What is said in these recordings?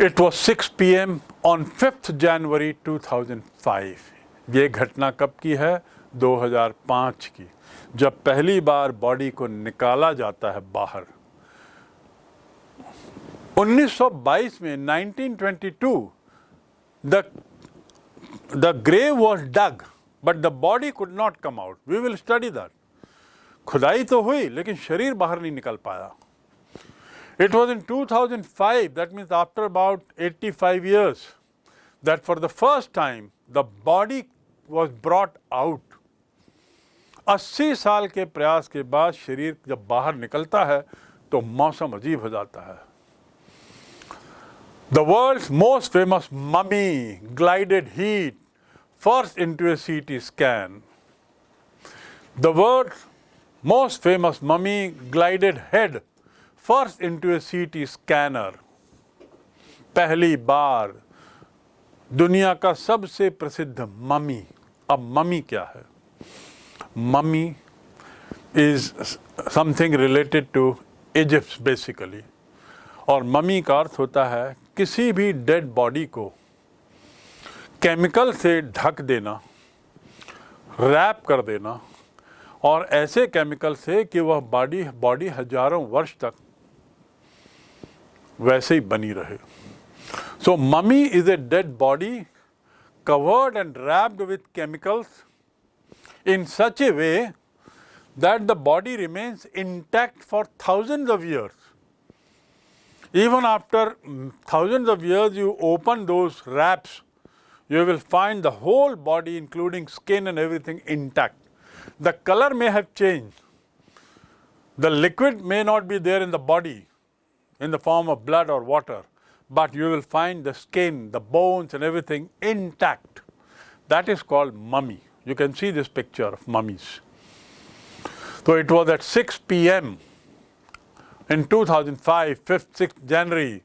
It was six P M on fifth January two thousand five ये घटना कब की है? 2005 की। जब पहली बार बॉडी को निकाला जाता है बाहर। 1922 में 1922 the the grave was dug but the body could not come out we will study that खुदाई तो हुई, लेकिन शरीर बाहर नहीं निकल पाया। It was in 2005, that means after about 85 years, that for the first time the body was brought out. 80 साल के प्रयास के बाद शरीर जब बाहर निकलता है तो मौसम अजीब हो जाता है The world's most famous mummy glided heat first into a CT scan. The world's most famous mummy glided head first into a CT scanner. पहली बार दुनिया का सबसे प्रसिद्ध ममी अब ममी क्या है mummy is something related to Egypt basically और mummy का अर्थ होता है किसी भी डेड बॉडी को केमिकल से ढक देना रैप कर देना, और ऐसे केमिकल से कि वह बॉडी बॉडी हज़ारों वर्ष तक वैसे ही बनी रहे so mummy is a dead body covered and wrapped with chemicals in such a way that the body remains intact for thousands of years. Even after thousands of years you open those wraps, you will find the whole body including skin and everything intact. The color may have changed. The liquid may not be there in the body, in the form of blood or water, but you will find the skin, the bones and everything intact. That is called mummy. You can see this picture of mummies. So it was at 6 p.m. in 2005, 5th, 6th January,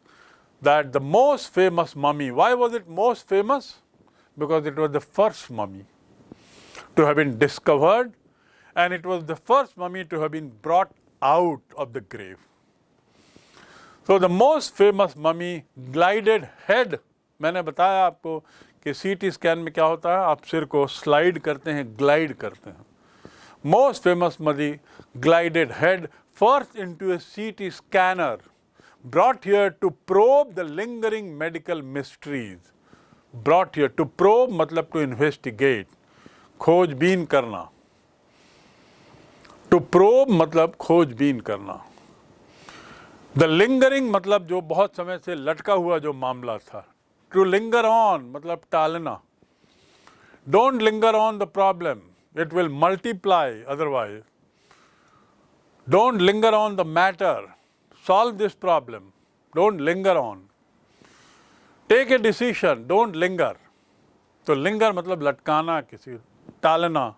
that the most famous mummy, why was it most famous? Because it was the first mummy to have been discovered and it was the first mummy to have been brought out of the grave. तो the most famous mummy glided head मैंने बताया आपको कि CT scan में क्या होता है? आप सिर को स्लाइड करते हैं ग्लाइड करते हैं। Most famous mummy glided head first into a CT scanner brought here to probe the lingering medical mysteries brought here to probe मतलब टू इन्वेस्टिगेट खोजबीन करना। टू प्रोब मतलब खोजबीन करना। द लिंगरिंग मतलब जो बहुत समय से लटका हुआ जो मामला था। टू लिंगर ऑन मतलब टालना। Don't linger on the problem it will multiply otherwise don't linger on the matter solve this problem don't linger on take a decision don't linger तो लिंगर मतलब लटकाना, किसी टालना।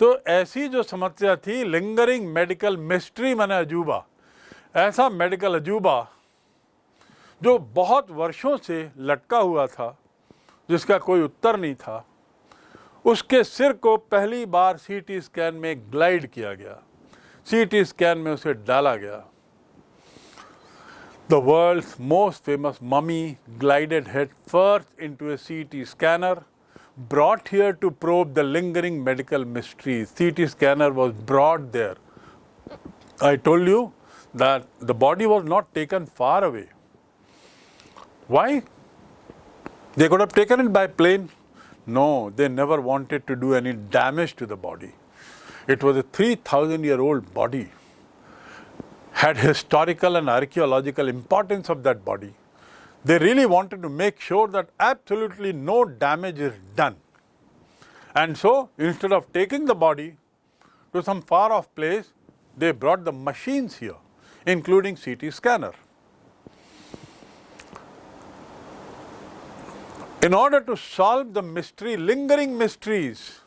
तो ऐसी जो समस्या थी लिंगरिंग मेडिकल मिस्ट्री मैंने अजूबा। ऐसा मेडिकल अजूबा, जो बहुत वर्षों से लटका हुआ था, जिसका कोई उत्तर नहीं था, उसके सिर को पहली बार सीटी स्कैन में ग्लाइड किया गया सीटी स्कैन में उसे डाला गया the world most famous mummy glided head first into a CT scanner brought here to probe the lingering medical mysteries. CT scanner was brought there. I told you that the body was not taken far away. Why? They could have taken it by plane. No, they never wanted to do any damage to the body. It was a 3000 year old body. Had historical and archaeological importance of that body. They really wanted to make sure that absolutely no damage is done. And so, instead of taking the body to some far off place, they brought the machines here including CT scanner. In order to solve the mystery, lingering mysteries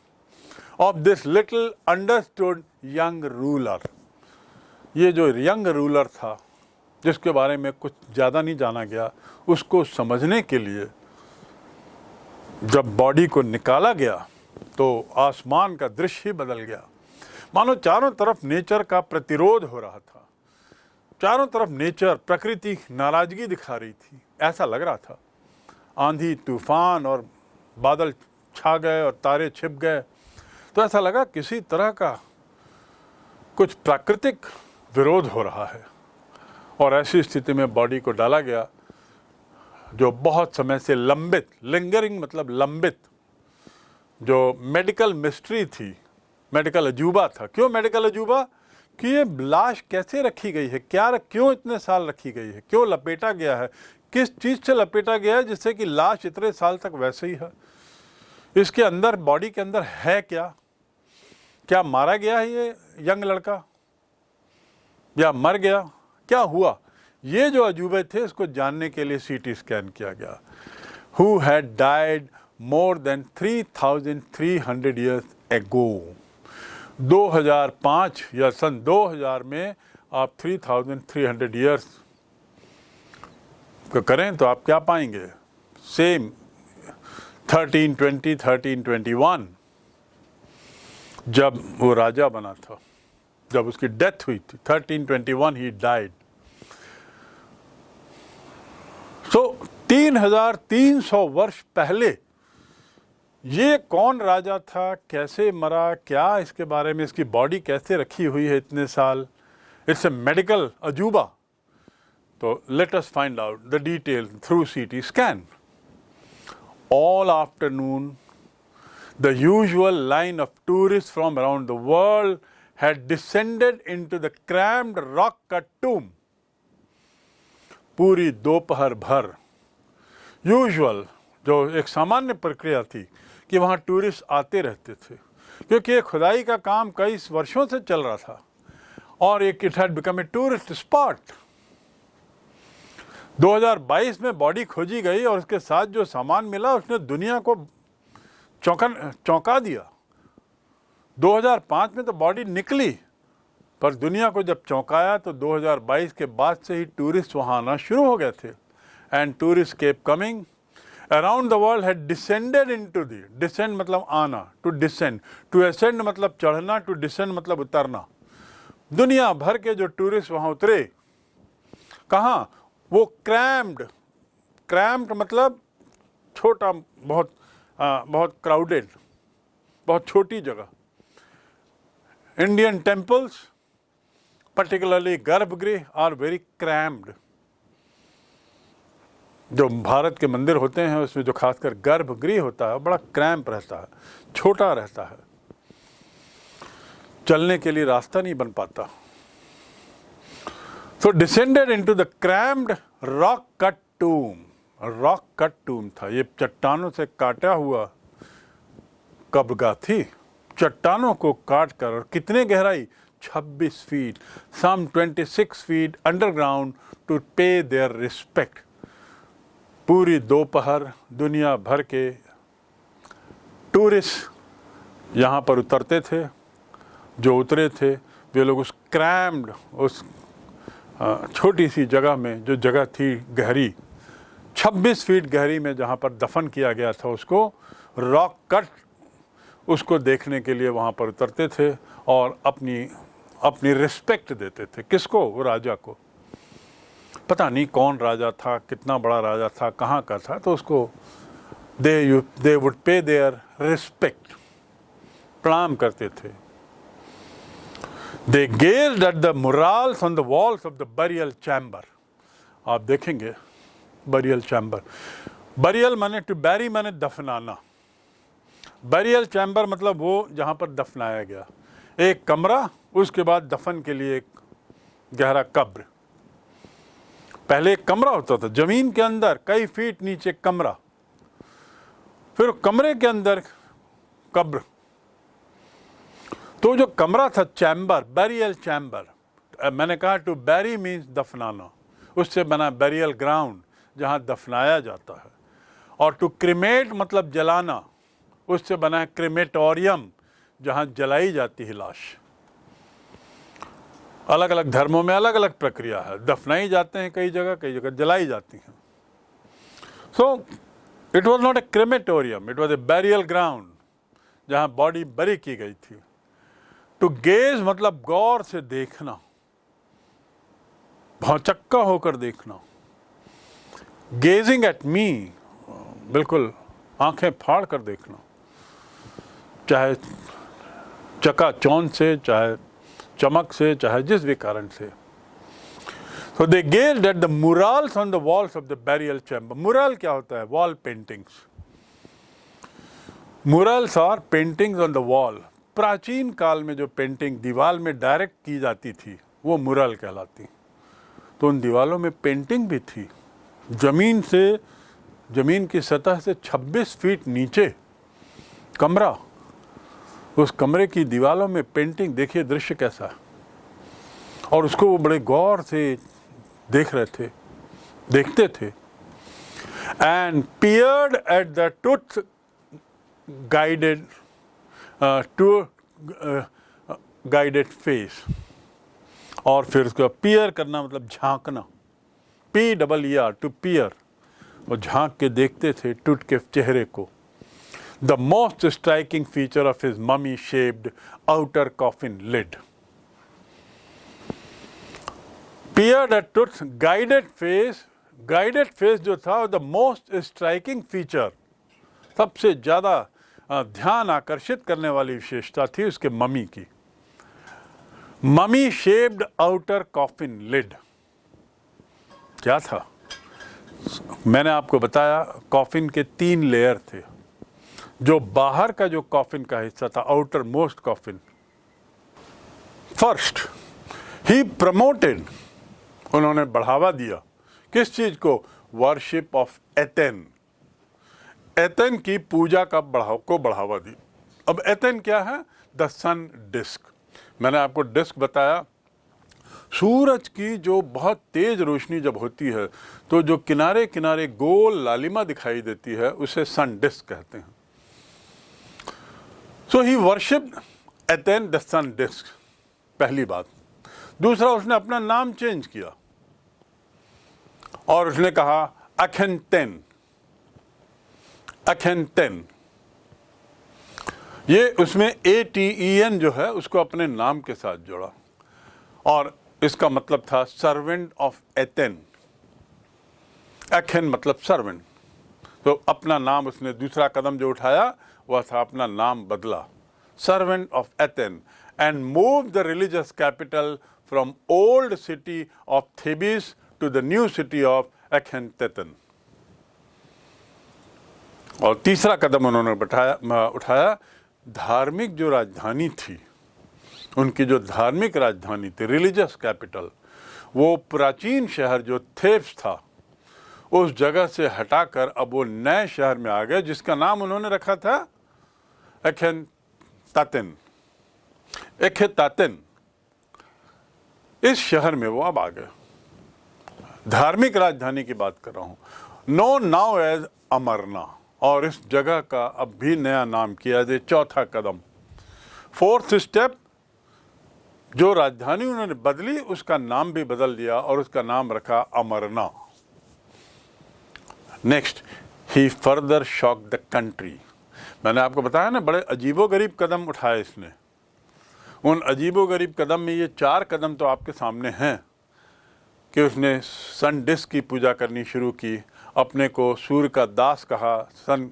of this little understood young ruler, ये जो young ruler था जिसके बारे में कुछ ज़्यादा नहीं जाना गया उसको समझने के लिए जब बॉडी को निकाला गया तो आसमान का दृश्य ही बदल गया मानो चारों तरफ़ नेचर का प्रतिरोध हो रहा था चारों तरफ़ नेचर, प्रकृति नाराज़गी दिखा रही थी। ऐसा लग रहा था। आंधी, तूफ़ान और बादल छा गए और तारे छिप गए। तो ऐसा लगा किसी तरह का कुछ प्राकृतिक विरोध हो रहा है और ऐसी स्थिति में बॉडी को डाला गया जो बहुत समय से लंबित लिंगरिंग मतलब लंबित, जो मेडिकल मिस्ट्री थी मेडिकल अजूबा था। क्यों मेडिकल अजूबा? कि ये लाश कैसे रखी गई है? क्या क्यों इतने साल रखी गई है? क्यों लपेटा गया है? किस चीज़ से लपेटा गया है जिससे कि लाश इतने साल तक वैसे ही है? इसके अंदर, बॉडी के अंदर है क्या? क्या मारा गया है ये यंग लड़का? या मर गया? क्या हुआ? ये जो अजूबे थे, इसको जानने के लिए सीटी स्कैन किया गया। Who had died more than 3300 years ago 2005 या सन 2000 में आप 3300 इयर्स को करें तो आप क्या पाएँगे? सेम 1320 1321 जब वो राजा बना था, जब उसकी डेथ हुई थी 1321 ही डाइड सो 3300 वर्ष पहले ये कौन राजा था? कैसे मरा? क्या इसके बारे में इसकी बॉडी कैसे रखी हुई है इतने साल? इट्स ए मेडिकल अजूबा तो let us find out the detail through CT scan all afternoon, the usual line of tourists from around the world had descended into the crammed rock cut tomb. पूरी दोपहर भर usual जो एक सामान्य प्रक्रिया थी कि वहाँ टूरिस्ट आते रहते थे। क्योंकि ये खुदाई का काम कई वर्षों से चल रहा था और एक it had become a tourist spot 2022 में बॉडी खोजी गई और उसके साथ जो सामान मिला, उसने दुनिया को चौंका चौंका दिया। 2005 में तो बॉडी निकली, पर दुनिया को जब चौंकाया तो 2022 के बाद से ही टूरिस्ट वहाँ आना शुरू हो गए थे। And tourist kept coming around the world had descended into the descend मतलब आना टू डिसेंड टू असेंड मतलब चढ़ना टू डिसेंड मतलब उतरना दुनिया भर के जो टूरिस्ट वहाँ उतरे कहाँ? वो क्रैम्ड क्रैम्ड मतलब छोटा बहुत आ, बहुत क्राउडेड बहुत छोटी जगह। इंडियन टेम्पल्स पर्टिकुलरली गर्भगृह आर वेरी क्रैम्ड जो भारत के मंदिर होते हैं, उसमें जो खासकर गर्भगृह होता है, बड़ा क्रैम्प रहता है, छोटा रहता है। चलने के लिए रास्ता नहीं बन पाता। So descended into the cramped rock cut tomb rock cut tomb था। ये चट्टानों से काटा हुआ कब्रगा थी। चट्टानों को काट कर और कितने गहराई? 26 feet some 26 feet underground to pay their respect पूरी दोपहर दुनिया भर के टूरिस्ट यहाँ पर उतरते थे, जो उतरे थे, वे लोग उस क्रैम्ड उस छोटी सी जगह में, जो जगह थी गहरी 26 फीट गहरी में जहाँ पर दफन किया गया था, उसको रॉक कट उसको देखने के लिए वहाँ पर उतरते थे और अपनी अपनी रिस्पेक्ट देते थे। किसको? वो राजा को। पता नहीं कौन राजा था, कितना बड़ा राजा था, कहाँ का था तो उसको they you, they would pay their respect. प्रणाम करते थे। They gaze at the murals on the walls of the burial chamber. आप देखेंगे बरियल चैम्बर। बरियल माने टू बैरी माने दफनाना। बरियल चैम्बर मतलब वो जहाँ पर दफनाया गया। एक कमरा, उसके बाद दफन के लिए एक गहरा कब्र। पहले एक कमरा होता था, ज़मीन के अंदर, कई फीट नीचे कमरा। फिर कमरे के अंदर कब्र। तो जो कमरा था, चैम्बर बैरियल चैम्बर मैंने कहा टू बैरी मीन्स दफनाना। उससे बना बैरियल ग्राउंड जहाँ दफनाया जाता है। और टू क्रिमेट मतलब जलाना। उससे बना है क्रिमेटोरियम जहाँ जलाई जाती है लाश। अलग अलग धर्मों में अलग अलग प्रक्रिया है। दफनाई जाते हैं कई जगह कई जगह जलाई जाती हैं। So it was not a crematorium it was a burial ground जहाँ बॉडी बरी की गई थी। टू गेज मतलब गौर से देखना भौचक्का होकर देखना। गेजिंग एट मी बिल्कुल आँखें फाड़ कर देखना। चाहे चका चौन से, चाहे चमक से चाहे जिस भी कारण से So they gazed at the murals on the walls of the burial chamber. Mural क्या होता है? Wall paintings. Murals are paintings on the wall. प्राचीन काल में जो पेंटिंग दीवार में डायरेक्ट की जाती थी वो मुरल कहलाती तो उन दीवालों में पेंटिंग भी थी ज़मीन से ज़मीन की सतह से 26 फीट नीचे कमरा उस कमरे की दीवारों में पेंटिंग देखिए दृश्य कैसा। और उसको वो बड़े गौर से देख रहे थे, देखते थे। And peered at the tooth guided to guided face और फिर उसको पियर करना मतलब झांकना। P double E R to peer वो झाँक के देखते थे टूट के चेहरे को। Most striking feature of his mummy shaped outer coffin lid peered at tooth guided face guided face जो था द मोस्ट स्ट्राइकिंग फीचर सबसे ज़्यादा ध्यान आकर्षित करने वाली विशेषता थी उसके मम्मी की। Mummy shaped outer coffin lid क्या था? मैंने आपको बताया कॉफिन के तीन लेयर थे। जो बाहर का जो कॉफिन का हिस्सा था आउटर मोस्ट कॉफिन फ़र्स्ट ही प्रमोटेड उन्होंने बढ़ावा दिया। किस चीज़ को? वर्शिप ऑफ़ एथेन एथेन की पूजा का बढ़ाव, को बढ़ावा दी। अब एथेन क्या है? द सन डिस्क मैंने आपको डिस्क बताया। सूरज की जो बहुत तेज रोशनी जब होती है तो जो किनारे किनारे गोल लालिमा दिखाई देती है, उसे सन डिस्क कहते हैं। So he worship Aten the sun disc पहली बात। दूसरा, उसने अपना नाम चेंज किया। और उसने कहा अखेंटेन अखेंटेन ये उसमें ए टी ई एन जो है, उसको अपने नाम के साथ जोड़ा। और इसका मतलब था सर्वेंट ऑफ़ एथेन एखेन मतलब सर्वेंट तो अपना नाम उसने दूसरा कदम जो उठाया वह था अपना नाम बदला servant of Aten and move the religious capital from old city of Thebes to the new city of Akhen और तीसरा कदम उन्होंने बैठाया उठाया, धार्मिक जो राजधानी थी, उनकी जो धार्मिक राजधानी थी रिलीजियस कैपिटल वो प्राचीन शहर जो थेब्स था, उस जगह से हटाकर अब वो नए शहर में आ गए, जिसका नाम उन्होंने रखा था एखेन तातिन एखे तातिन इस शहर में वो अब आ गए। धार्मिक राजधानी की बात कर रहा हूँ। नो नाउ एज अमरना और इस जगह का अब भी नया नाम किया जाए, चौथा कदम। फोर्थ स्टेप जो राजधानी उन्होंने बदली, उसका नाम भी बदल दिया और उसका नाम रखा Amarna next he further shock the country मैंने आपको बताया ना, बड़े अजीबो गरीब कदम उठाए इसने। उन अजीबो गरीब कदम में ये चार कदम तो आपके सामने हैं कि उसने सन डिस्क की पूजा करनी शुरू की, अपने को सूर्य का दास कहा, sun,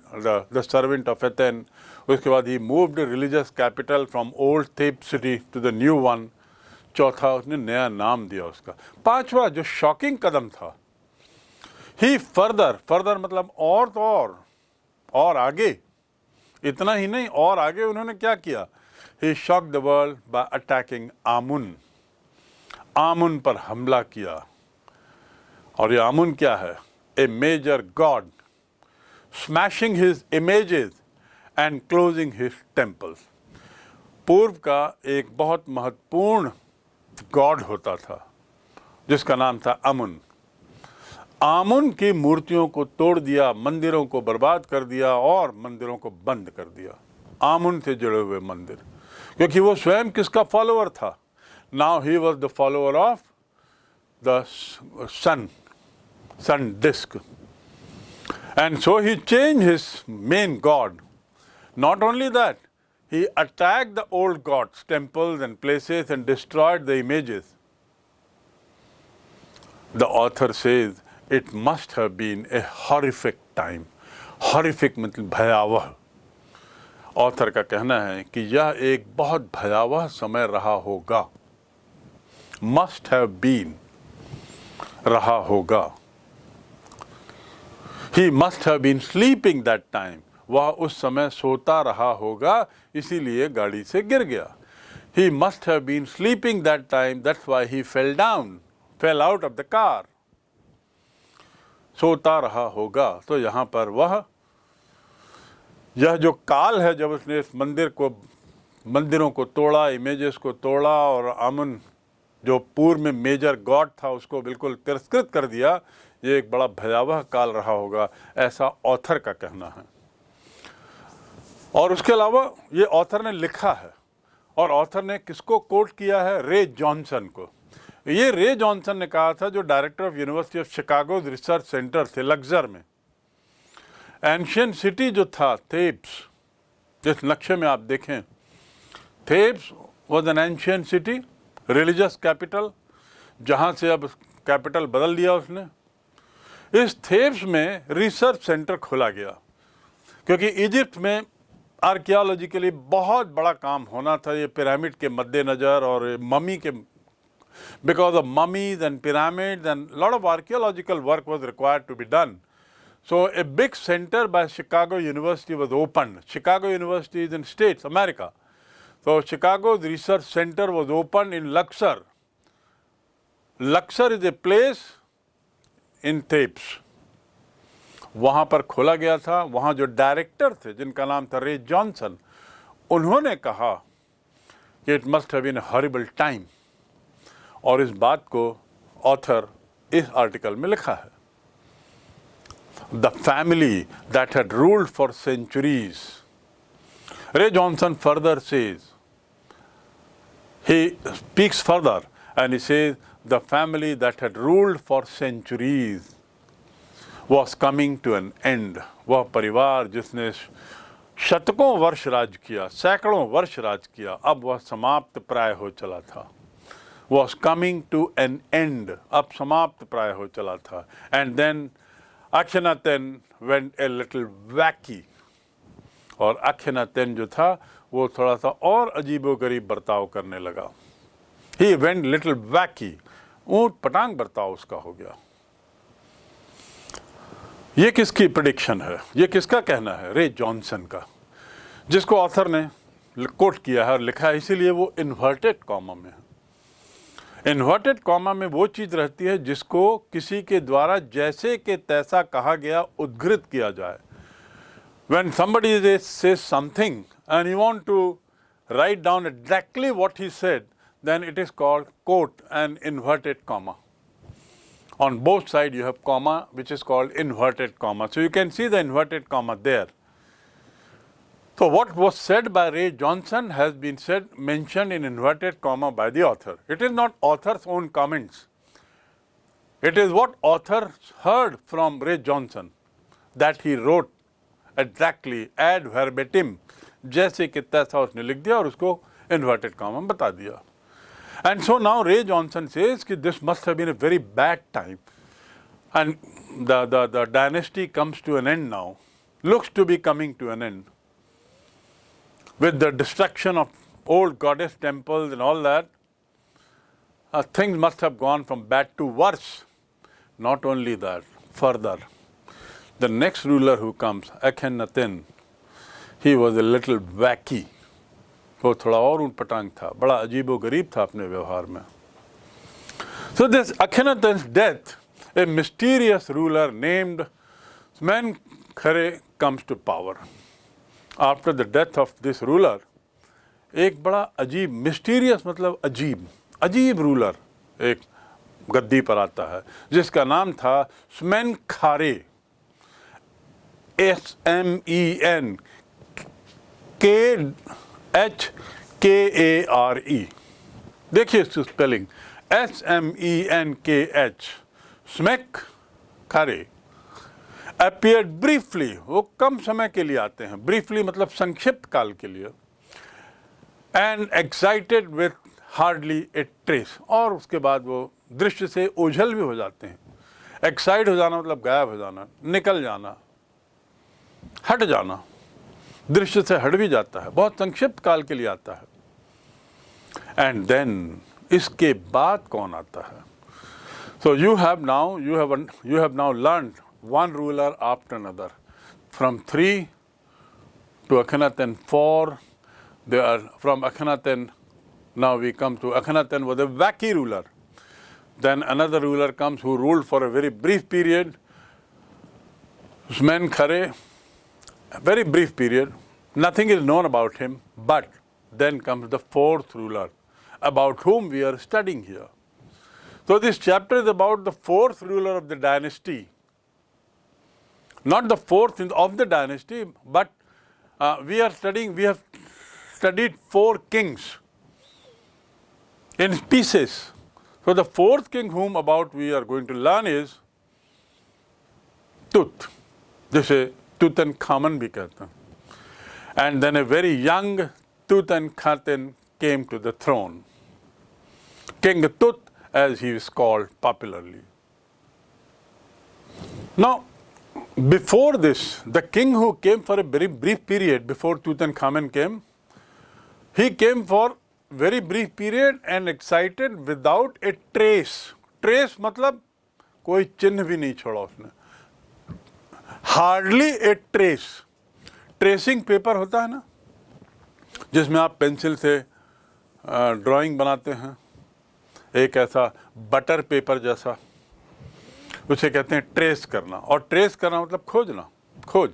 the servant of Aten. उसके बाद he moved religious capital from old Thebes city to the new one चौथा, उसने नया नाम दिया उसका। पांचवा, जो शॉकिंग कदम था। ही फर्दर फर्दर मतलब और तो और और आगे। इतना ही नहीं, और आगे उन्होंने क्या किया? He shock the world by attacking Amun Amun पर हमला किया। और ये आमुन क्या है? A major god smashing his images and closing his temples पूर्व का एक बहुत महत्वपूर्ण गॉड होता था, जिसका नाम था अमुन आमुन की मूर्तियों को तोड़ दिया मंदिरों को बर्बाद कर दिया और मंदिरों को बंद कर दिया। आमुन से जुड़े हुए मंदिर। क्योंकि वो स्वयं किसका फॉलोअर था? Now he was the follower of the sun sun disc and so he change his main god not only that he attacked the old gods, temples and places and destroyed the images. the author says it must have been a horrific time. Horrific मतलब भयावह। Author का कहना है कि यह एक बहुत भयावह समय रहा होगा। मस्ट हैव बीन रहा होगा। He must have been sleeping that time वह उस समय सोता रहा होगा, इसीलिए गाड़ी से गिर गया। He must have been sleeping that time that's why he fell down fell out of the car सोता रहा होगा तो यहाँ पर वह, यह जो काल है जब उसने इस मंदिर को, मंदिरों को तोड़ा इमेजेस को तोड़ा, और अमन जो पूर्व में मेजर गॉड था, उसको बिल्कुल तिरस्कृत कर दिया, ये एक बड़ा भयावह काल रहा होगा, ऐसा ऑथर का कहना है। और उसके अलावा ये ऑथर ने लिखा है, और ऑथर ने किसको कोट किया है? रे जॉनसन को। ये रे जॉनसन ने कहा था, जो director of university of Chicago research center थे लग्जर में। एंशियन सिटी जो था थेप्स जिस नक्शे में आप देखें Thebes was an ancient city religious capital जहाँ से अब कैपिटल बदल दिया उसने। इस थेप्स में रिसर्च सेंटर खोला गया, क्योंकि इजिप्ट में आर्कियोलॉजी के लिए बहुत बड़ा काम होना था, ये पिरामिड के मद्देनज़र और ममी के because of mummies and pyramids and a lot of archaeological work was required to be done. So a big center by Chicago University was opened. Chicago University is in States, America. So Chicago's research center was opened in Luxor. Luxor is a place in Thebes. वहाँ पर खोला गया था वहाँ जो director थे जिनका नाम था रे जॉनसन उन्होंने कहा कि it must have been horrible time और इस बात को ऑथर इस आर्टिकल में लिखा है। The family that had ruled for centuries Ray Johnson further says speaks further and he says, the family that had ruled for centuries was coming to an end. वह परिवार जिसने शतकों वर्ष राज किया, सैकड़ों वर्ष राज किया, अब वह समाप्त प्राय हो चला था। Was coming to an end, अब समाप्त प्राय हो चला था। And then Akhenaten went a little wacky. और अखेनातेन जो था वो थोड़ा सा और अजीबो गरीब बर्ताव करने लगा। ही वेंट लिटिल वैकी ऊँट पटांग बर्ताव उसका हो गया। ये किसकी प्रिडिक्शन है? ये किसका कहना है? रे जॉनसन का। जिसको ऑथर ने कोट किया है और लिखा है इसीलिए वो इन्वर्टेड कॉमा में है। इन्वर्टेड कॉमा में वो चीज़ रहती है जिसको किसी के द्वारा जैसे के तैसा कहा गया उद्घृत किया जाए। When somebody say something and you want to write down exactly what he said then it is called quote and inverted comma on both side you have comma which is called inverted comma so you can see the inverted comma there So what was said by Ray Johnson has been said, mentioned in inverted comma by the author. It is not author's own comments. It is what author heard from Ray Johnson that he wrote exactly ad verbatim जैसे कि तैसा उसने लिख दिया और उसको inverted comma में बता दिया And so now Ray Johnson says that this must have been a very bad time and the, the, the dynasty comes to an end now, looks to be coming to an end with the destruction of old goddess temples and all that, uh, things must have gone from bad to worse. Not only that, further, the next ruler who comes, Akhenaten, he was a little wacky. वो थोड़ा और उन पटांग था बड़ा अजीब गरीब था अपने व्यवहार में So this Akhenaten's death, a mysterious ruler named Smenkhare comes to power. After the death of this ruler एक बड़ा अजीब मिस्टीरियस मतलब अजीब अजीब रूलर एक गद्दी पर आता है, जिसका नाम था Smenkhkare S M E N K H K A R E देखिए इसकी spelling S M E N K H Smenkhkare appear briefly वो कम समय के लिए आते हैं ब्रीफली मतलब संक्षिप्त काल के लिए and excited with hardly a trace और उसके बाद वो दृश्य से ओझल भी हो जाते हैं। एक्साइड हो जाना मतलब गायब हो जाना, निकल जाना, हट जाना, दृश्य से हट भी जाता है, बहुत संक्षिप्त काल के लिए आता है। एंड देन इसके बाद कौन आता है? So you have now you have you have now learn one ruler after another. From 3 to Akhenaten 4, they are from Akhenaten, now we come to Akhenaten was a wacky ruler. Then another ruler comes who ruled for a very brief period, Usman Khare, a very brief period. Nothing is known about him, but then comes the fourth ruler, about whom we are studying here. So this chapter is about the fourth ruler of the dynasty, Not the fourth of the dynasty, but uh, we are studying, we have studied four kings in pieces. So the fourth king whom about we are going to learn is Tut. जिसे Tutankhamun भी कहते हैं. And then a very young Tutankhaten came to the throne. King Tut as he is called popularly. Now, before this, the king who came for a very brief period before Tutankhamun came, he came for very brief period and excited without a trace. Trace मतलब कोई चिन्ह भी नहीं छोड़ा उसने hardly a trace tracing paper होता है ना जिसमें आप पेंसिल से ड्राइंग बनाते हैं एक ऐसा बटर पेपर जैसा उसे कहते हैं ट्रेस करना। और ट्रेस करना मतलब खोजना, खोज।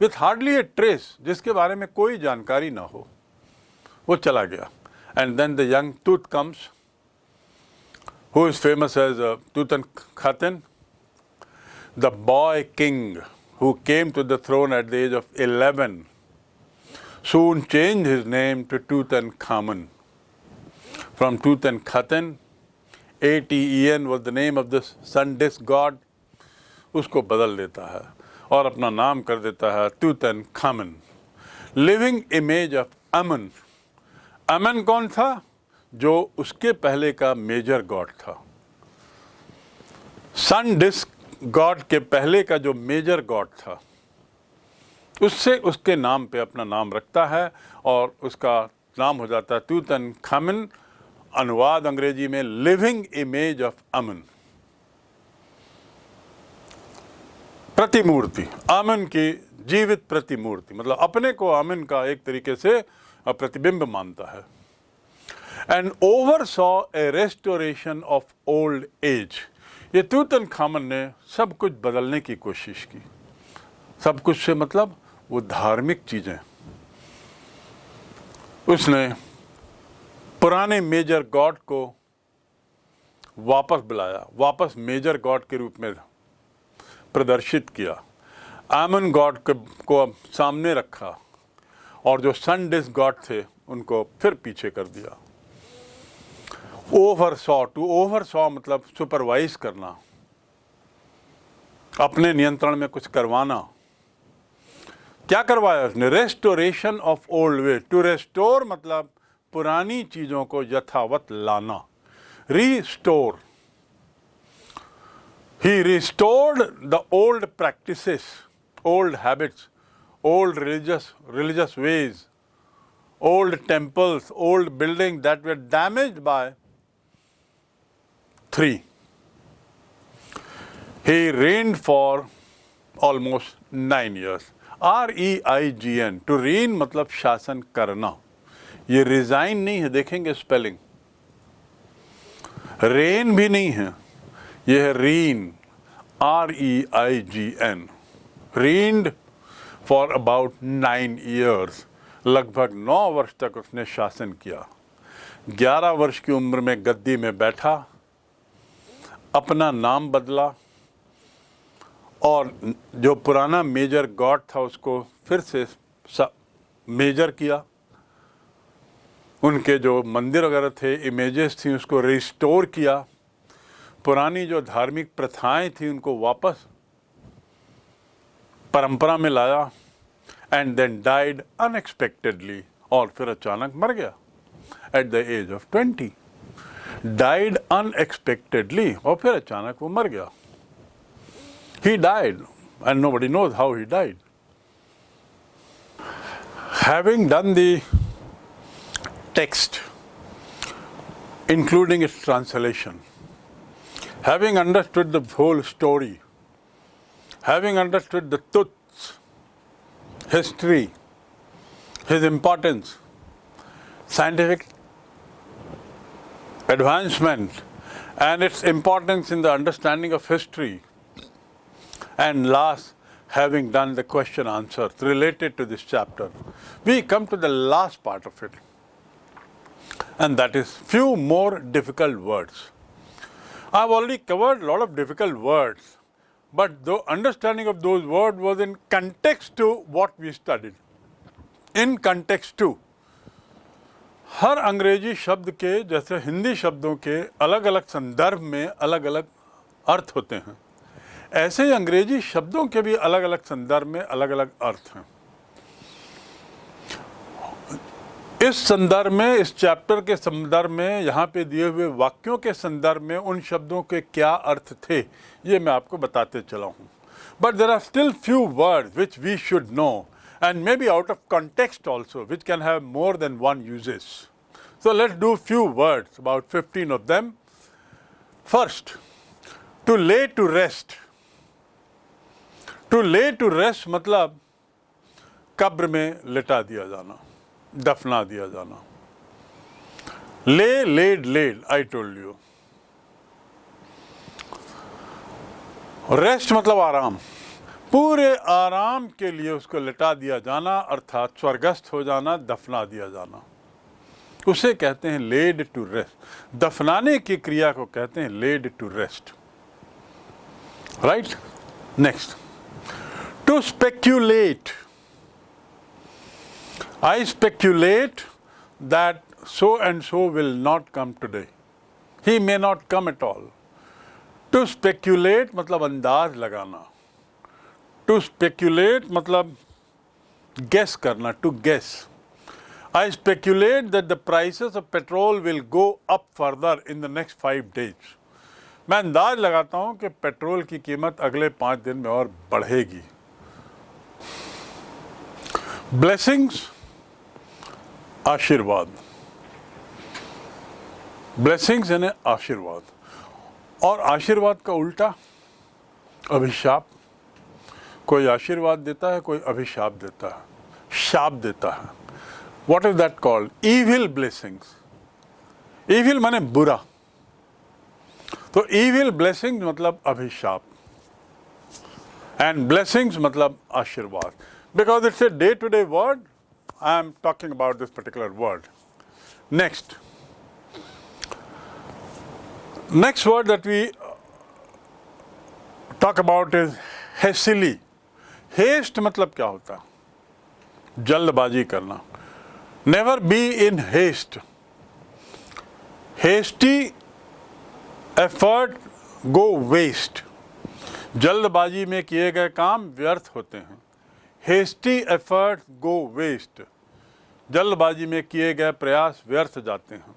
विथ हार्डली ए ट्रेस जिसके बारे में कोई जानकारी ना हो, वो चला गया। And then the young Tut comes who is famous as Tutankhaten the boy king who came to the throne at the age of eleven soon change his name to Tutankhamun from Tut Tutankhaten A-T-E-N was the name of the sun disk god, उसको बदल देता है और अपना नाम कर देता है Tutankhamun living image of Amun Amun कौन था? जो उसके पहले का मेजर गॉड था. सन डिस्क गॉड के पहले का जो मेजर गॉड था उससे उसके नाम पे अपना नाम रखता है और उसका नाम हो जाता है तूतन खामिन अनुवाद अंग्रेज़ी में लिविंग इमेज ऑफ़ अमन। प्रतिमूर्ति, अमन की जीवित प्रतिमूर्ति मतलब अपने को अमन का एक तरीके से प्रतिबिंब मानता है। And oversaw a restoration of old age ये तूतन खामन ने सब कुछ बदलने की कोशिश की। सब कुछ से मतलब वो धार्मिक चीज़ें। उसने पुराने मेजर गॉड को वापस बुलाया, वापस मेजर गॉड के रूप में प्रदर्शित किया। आमन गॉड को अब सामने रखा और जो सन डिस गॉड थे, उनको फिर पीछे कर दिया। Oversaw to, oversaw मतलब सुपरवाइज करना, अपने नियंत्रण में कुछ करवाना। क्या करवाया उसने? Restoration of old way to restore मतलब पुरानी चीज़ों को यथावत लाना। Restore he restored the old practice old habits old religious religious ways old temples old building that were damage by three he reign for almost nine years R E I G N to reign मतलब शासन करना ये resign नहीं है, देखेंगे spelling rain भी नहीं है, ये है reign R E I G N reigned for about nine years लगभग नौ वर्ष तक उसने शासन किया। ग्यारह वर्ष की उम्र में गद्दी में बैठा, अपना नाम बदला, और जो पुराना मेजर गॉड था उसको फिर से, मेजर किया। उनके जो मंदिर वगैरह थे इमेजेस थी, उसको रिस्टोर किया। पुरानी जो धार्मिक प्रथाएँ थी, उनको वापस परंपरा में लाया एंड देन डाइड अनएक्सपेक्टेडली और फिर अचानक मर गया at the age of twenty died unexpectedly और फिर अचानक वो मर गया। He died and nobody knows how he died having done the text including its translation having understood the whole story having understood the truths history his importance scientific advancement and its importance in the understanding of history. And last, having done the question answers related to this chapter, we come to the last part of it. And that is few more difficult words. I've already covered a lot of difficult words, but the understanding of those words was in context to what we studied. In context to. हर अंग्रेज़ी शब्द के जैसे हिंदी शब्दों के अलग अलग संदर्भ में अलग अलग अर्थ होते हैं ऐसे ही अंग्रेज़ी शब्दों के भी अलग अलग संदर्भ में अलग अलग अर्थ हैं इस संदर्भ में, इस चैप्टर के संदर्भ में, यहाँ पे दिए हुए वाक्यों के संदर्भ में उन शब्दों के क्या अर्थ थे, ये मैं आपको बताते चला हूँ। But there are still few word which we should know and may be out of context also which can have more than one uses so let do few words about fifteen of them first to lay to rest to lay to rest मतलब कब्र में लिटा दिया जाना। दफना दिया जाना। Lay, laid laid I told you rest मतलब आराम। पूरे आराम के लिए उसको लिटा दिया जाना, अर्थात स्वर्गस्थ हो जाना, दफना दिया जाना। उसे कहते हैं लेड टू रेस्ट। दफनाने की क्रिया को कहते हैं laid to rest. Right next to speculate I speculate that so and so will not come today he may not come at all to speculate मतलब अंदाज लगाना। टू स्पेक्यूलेट मतलब गेस करना to guess I speculate that the prices of petrol will go up further in the next five days मैं अंदाज लगाता हूँ कि पेट्रोल की कीमत अगले पाँच दिन में और बढ़ेगी। ब्लेसिंग्स आशीर्वाद। ब्लेसिंग्स यानी आशीर्वाद। और आशीर्वाद का उल्टा, अभिशाप। कोई आशीर्वाद देता है, कोई अभिशाप देता है। शाप देता है। What is that called evil blessings evil माने बुरा। तो ईविल ब्लेसिंग मतलब अभिशाप। एंड ब्लेसिंग्स मतलब आशीर्वाद। Because it's a day to day word I am talking about this particular word next next word that we talk about is hastily. Haste मतलब क्या होता है? जल्दबाजी करना। Never be in haste hasty effort go waste जल्दबाजी में किए गए काम व्यर्थ होते हैं। हेस्टी एफर्ट गो वेस्ट जल्दबाजी में किए गए प्रयास व्यर्थ जाते हैं।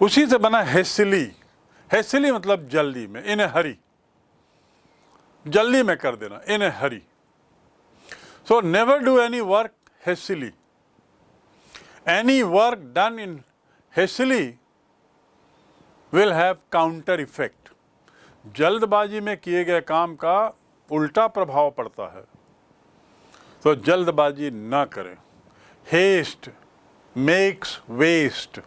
उसी से बना हेसिली। हेसिली मतलब जल्दी में इन हरी। जल्दी में कर देना in hurry. So never do any work hastily any work done in hastily will have counter effect जल्दबाजी में किए गए काम का उल्टा प्रभाव पड़ता है। तो जल्दबाजी ना करें। हेस्ट मेक्स वेस्ट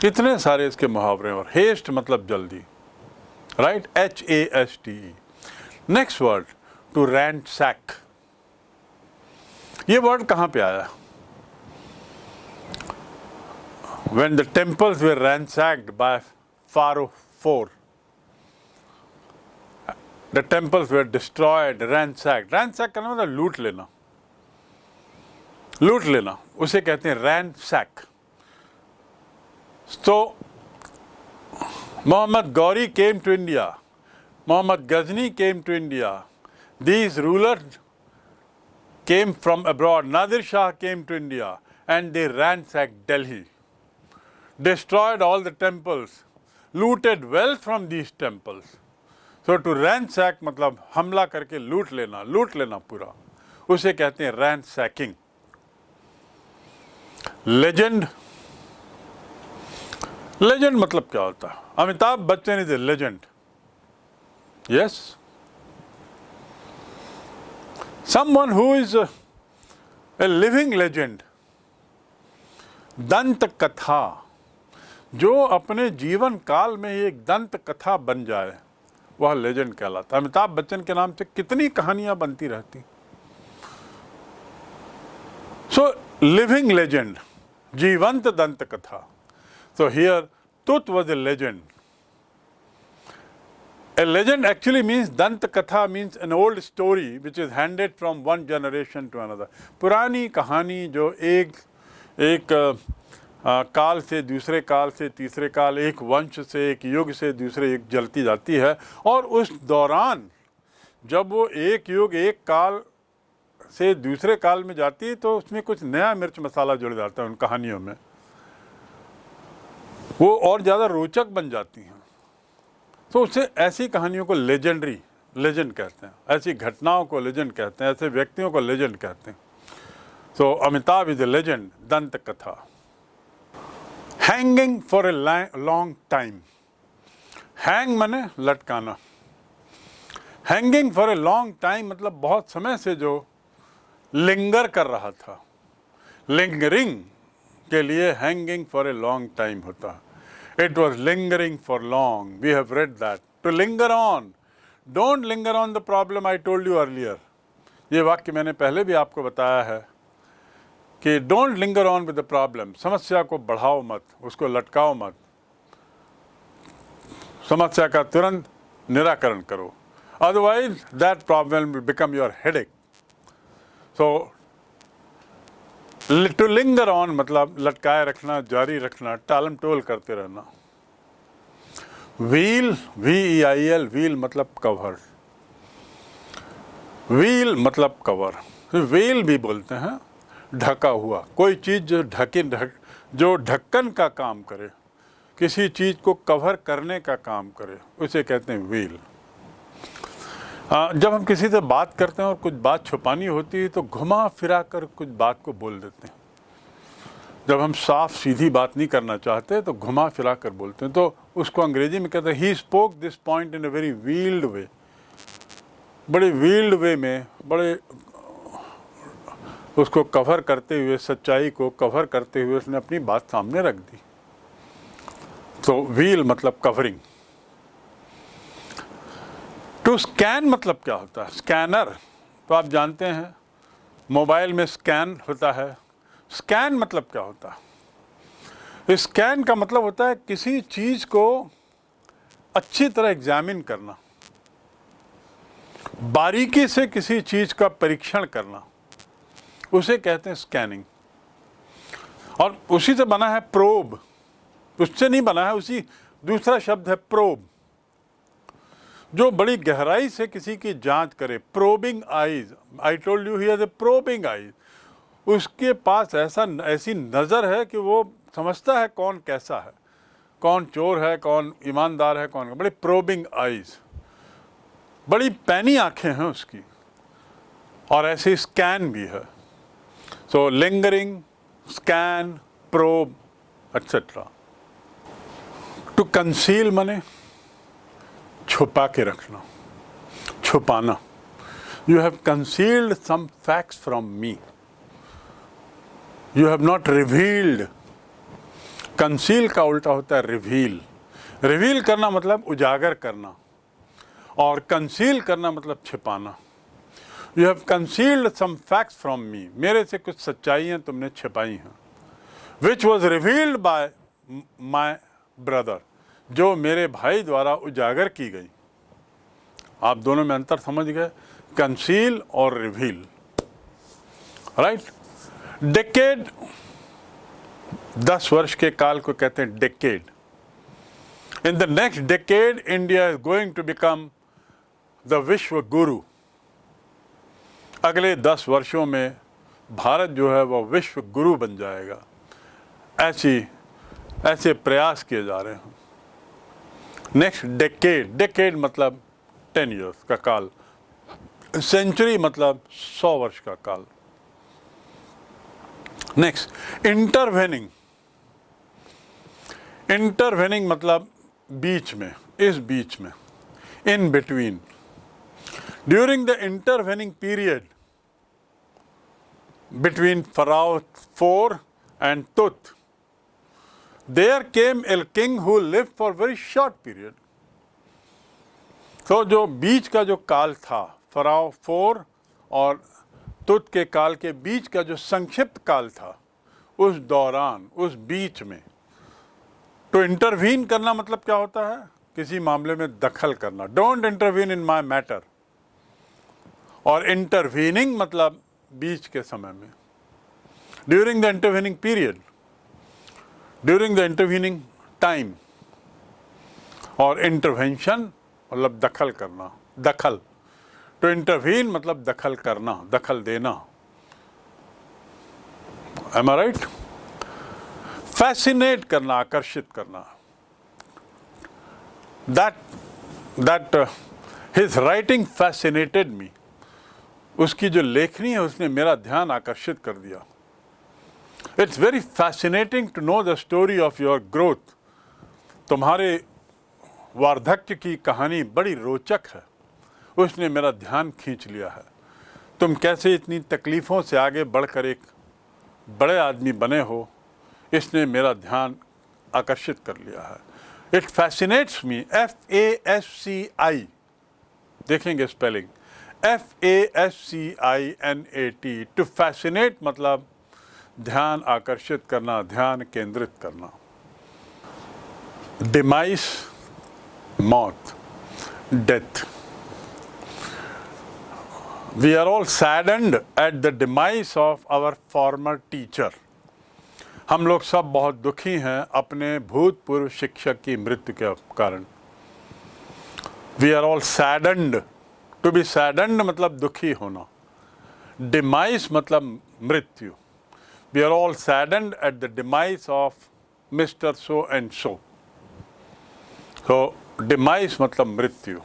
कितने सारे इसके मुहावरे और हेस्ट मतलब जल्दी। Right H A S T E next word to ransack ये वर्ड कहाँ पे आया? When the temples were ransacked by pharaoh four the temples were destroyed, ransacked. Ransack का मतलब लूट लेना लूट लेना उसे कहते हैं ransack. तो Muhammad Gauri came to India. Muhammad Ghazni came to India. These rulers came from abroad. Nadir Shah came to India and they ransacked Delhi. destroyed all the temples, looted wealth from these temples. So ransack मतलब हमला करके लूट लेना लूट लेना पूरा उसे कहते हैं रैन सैकिंग लेजेंड लेजेंड मतलब क्या होता है? Amitabh Bachchan is a legend yes someone who is a, a living legend. दंत कथा जो अपने जीवन काल में एक दंत कथा बन जाए। वह लेजेंड कहलाता अमिताभ बच्चन के नाम से कितनी कहानियाँ बनती रहती। सो लिविंग लेजेंड जीवंत दंत कथा। So here Tut was a legend a legend actually means दंत कथा means an old story which is handed from one generation to another पुरानी कहानी जो एक एक आ, काल से दूसरे काल से तीसरे काल एक वंश से एक युग से दूसरे युग जलती जाती है। और उस दौरान जब वो एक युग एक काल से दूसरे काल में जाती है तो उसमें कुछ नया मिर्च मसाला जुड़ जाता है उन कहानियों में। वो और ज़्यादा रोचक बन जाती हैं। तो उससे ऐसी कहानियों को लेजेंडरी लेजेंड कहते हैं। ऐसी घटनाओं को लेजेंड कहते हैं ऐसे व्यक्तियों को लेजेंड कहते हैं। तो अमिताभ इज़ ए लेजेंड दंत कथा hanging for a long time hang मने लटकाना। Hanging for a long time मतलब बहुत समय से जो लिंगर कर रहा था। लिंगरिंग के लिए hanging for a long time होता। It was lingering for long we have read that to linger on don't linger on the the I told you earlier ये वाक्य मैंने पहले भी आपको बताया है। कि don't linger on with the problem समस्या को बढ़ाओ मत, उसको लटकाओ मत। समस्या का तुरंत निराकरण करो। Otherwise that problem will become your headache so to linger on मतलब लटकाए रखना, जारी रखना टालम टोल करते रहना। Veil V E I L veil मतलब कवर व्हील मतलब कवर व्हील भी बोलते हैं। ढका हुआ। कोई चीज़ जो ढके ढक जो ढक्कन का काम करे, किसी चीज़ को कवर करने का काम करे, उसे कहते हैं व्हील जब हम किसी से बात करते हैं और कुछ बात छुपानी होती है तो घुमा फिरा कर कुछ बात को बोल देते हैं। जब हम साफ़, सीधी बात नहीं करना चाहते तो घुमा फिरा कर बोलते हैं। तो उसको अंग्रेज़ी में कहते हैं he spoke this point in a very veiled way बड़े व्हील्ड वे में, बड़े उसको कवर करते हुए, सच्चाई को कवर करते हुए उसने अपनी बात सामने रख दी। तो व्हील मतलब कवरिंग टू स्कैन मतलब क्या होता है? स्कैनर तो आप जानते हैं, मोबाइल में स्कैन होता है। स्कैन मतलब क्या होता है? स्कैन का मतलब होता है किसी चीज़ को अच्छी तरह एग्जामिन करना। बारीकी से किसी चीज़ का परीक्षण करना। उसे कहते हैं स्कैनिंग और उसी से बना है प्रोब उससे नहीं बना है, उसी दूसरा शब्द है प्रोब जो बड़ी गहराई से किसी की जाँच करे। Probing eyes I told you he a probing eyes उसके पास ऐसा ऐसी नज़र है कि वो समझता है कौन कैसा है। कौन चोर है, कौन ईमानदार है, कौन बड़ी प्रोबिंग आईज बड़ी पैनी आँखें हैं उसकी। और ऐसी स्कैन भी है। So lingering scan probe etcetera to conceal मने छुपा के रखना, छुपाना। You have concealed some facts from me you have not revealed conceal का उल्टा होता है रिवील रिवील करना मतलब उजागर करना। और कंसील करना मतलब छिपाना। You have concealed some facts from me मेरे से कुछ सच्चाइयाँ तुमने छिपाई हैं which was revealed by my brother जो मेरे भाई द्वारा उजागर की गई। आप दोनों में अंतर समझ गए? कंसील और रिवील राइट डेकेड दस वर्ष के काल को कहते हैं decade in the next decade India is going to become the vishwa guru अगले दस वर्षों में भारत जो है वह विश्व गुरु बन जाएगा। ऐसी, ऐसे प्रयास किए जा रहे हैं। नेक्स्ट डेकेड डेकेड मतलब टेन इयर्स का काल। सेंचुरी मतलब सौ वर्ष का काल। नेक्स्ट इंटरवेनिंग इंटरवेनिंग मतलब बीच में, इस बीच में in between during the intervening period between pharaoh four and Tut there came a king who live for very short period तो जो बीच का जो काल था फराव फोर और तुत के काल के बीच का जो संक्षिप्त काल था, उस दौरान, उस बीच में तो इंटरवीन करना मतलब क्या होता है? किसी मामले में दखल करना। Don't intervene in my matter और इंटरवीनिंग मतलब बीच के समय में। During the intervening period during the intervening time और इंटरवेंशन मतलब दखल करना, दखल। तो इंटरवीन मतलब दखल करना, दखल देना। एम आई राइट फैसिनेट करना, आकर्षित करना। That that his writing fascinated me उसकी जो लेखनी है, उसने मेरा ध्यान आकर्षित कर दिया। It's very fascinating to know the story of your growth तुम्हारे वार्धक्य की कहानी बड़ी रोचक है। उसने मेरा ध्यान खींच लिया है। तुम कैसे इतनी तकलीफ़ों से आगे बढ़कर एक बड़े आदमी बने हो, इसने मेरा ध्यान आकर्षित कर लिया है। It fascinates me F A S C I देखेंगे spelling F A S C I N A T to fascinate मतलब ध्यान आकर्षित करना, ध्यान केंद्रित करना। डिमाइस मौत death we are all saddened at the demise of our former teacher हम लोग सब बहुत दुखी हैं अपने भूतपूर्व शिक्षक की मृत्यु के कारण। We are all saddened to be saddened मतलब दुखी होना। डिमाइस मतलब मृत्यु। We are all saddened at the demise of mister so and so तो डिमाइस मतलब मृत्यु।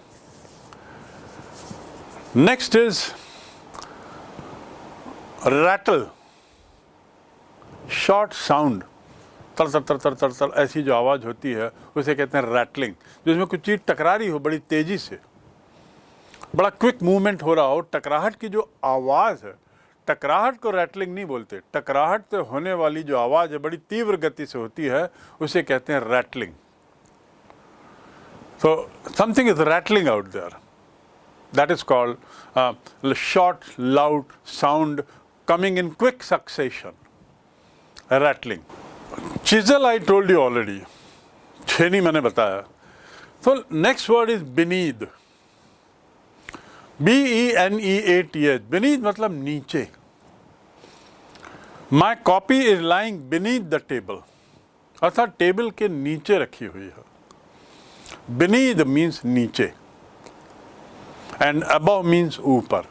Next is rattle short sound तर तर तर तर तर तर ऐसी जो आवाज़ होती है, उसे कहते हैं रैटलिंग जिसमें कुछ चीज़ टकरा रही हो बड़ी तेज़ी से। बड़ा क्विक मूवमेंट हो रहा हो, टकराहट की जो आवाज़ है, टकराहट को रैटलिंग नहीं बोलते, टकराहट से होने वाली जो आवाज़ है, बड़ी तीव्र गति से होती है, उसे कहते हैं rattling so something is rattling out there that is called short loud sound coming in quick succession rattling chisel I told you already छेनी मैंने बताया तो next word is beneath B E N E A T H beneath मतलब नीचे my copy is lying beneath the table अर्थात table के नीचे रखी हुई है बिनीथ मीन्स नीचे एंड अबव मीन्स ऊपर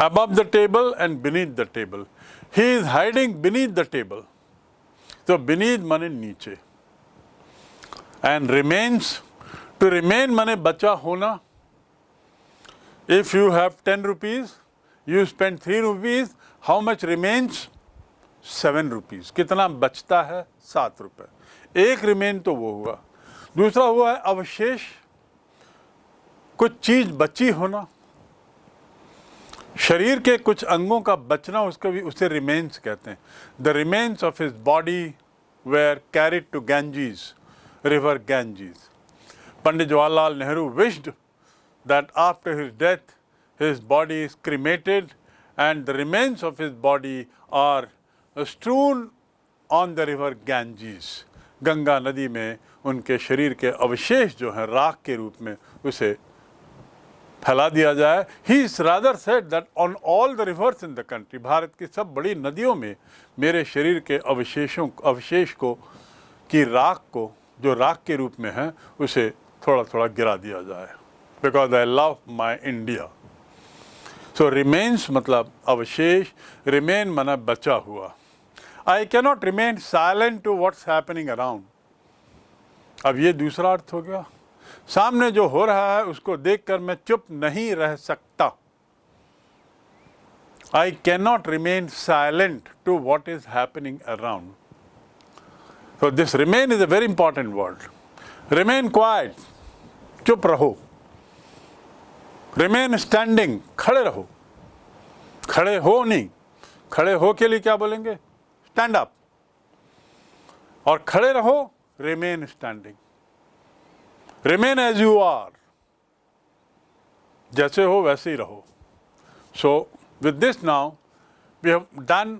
above the table and beneath the table he is hiding beneath the table तो बिनीथ मने नीचे एंड रिमेन्स टू रिमेन मने बचा होना if you have 10 rupees, you spend 3 rupees, how much remains? 7 rupees. कितना बचता है? सात रुपए। एक रिमेन तो वो हुआ। दूसरा हुआ है अवशेष। कुछ चीज़ बची होना शरीर के कुछ अंगों का बचना, उसका भी उसे रिमेन्स कहते हैं। The remains of his body were carried to Ganges river Ganges Pandit Jawaharlal Nehru wished that after his death his body is cremated and the remains of his body are strewn on the river Ganges Ganga नदी में उनके शरीर के अवशेष जो हैं, राख के रूप में उसे फैला दिया जाए। He is rather set that on all the rivers in the country Bharat की सब बड़ी नदियों में मेरे शरीर के अवशेषों, अवशेष को, की राख को, जो राख के रूप में है, उसे थोड़ा थोड़ा गिरा दिया जाए। Because I love my India so remains मतलब अवशेष रिमेन मना बचा हुआ I cannot remain silent to what's happening around. अब ये दूसरा अर्थ हो गया सामने जो हो रहा है उसको देखकर मैं चुप नहीं रह सकता I cannot remain silent to what is happening around. So this remain is a very important word. Remain quiet, चुप रहो रिमेन स्टैंडिंग खड़े रहो। खड़े हो नहीं। खड़े हो के लिए क्या बोलेंगे? स्टैंड अप और खड़े रहो remain standing remain as you are जैसे हो वैसे ही रहो। So with this now we have done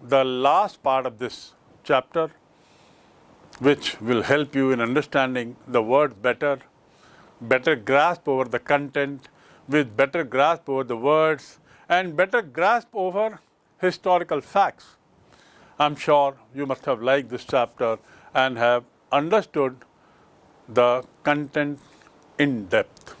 the last part of this chapter which will help you in understanding the word better, better grasp over the content, with better grasp over the words, and better grasp over historical facts. I'm sure you must have liked this chapter and have understood the content in depth.